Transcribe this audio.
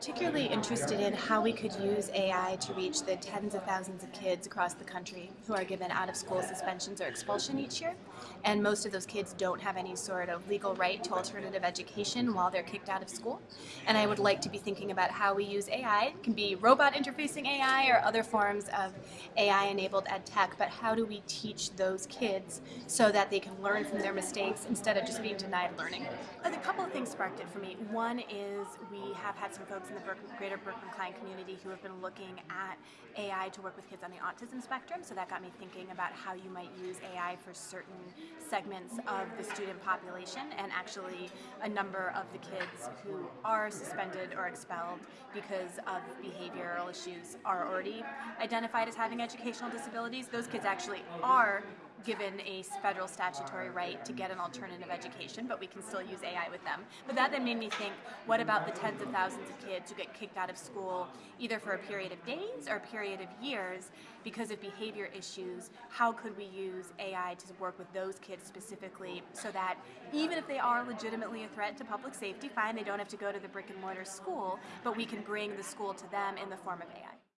particularly interested in how we could use AI to reach the tens of thousands of kids across the country who are given out of school suspensions or expulsion each year. And most of those kids don't have any sort of legal right to alternative education while they're kicked out of school. And I would like to be thinking about how we use AI. It can be robot interfacing AI or other forms of AI enabled ed tech, but how do we teach those kids so that they can learn from their mistakes instead of just being denied learning? A couple of things sparked it for me. One is we have had some folks in the greater Berkman-Klein community who have been looking at AI to work with kids on the autism spectrum, so that got me thinking about how you might use AI for certain segments of the student population, and actually a number of the kids who are suspended or expelled because of behavioral issues are already identified as having educational disabilities. Those kids actually are given a federal statutory right to get an alternative education, but we can still use AI with them. But that then made me think, what about the tens of thousands of kids who get kicked out of school either for a period of days or a period of years because of behavior issues? How could we use AI to work with those kids specifically so that even if they are legitimately a threat to public safety, fine, they don't have to go to the brick and mortar school, but we can bring the school to them in the form of AI.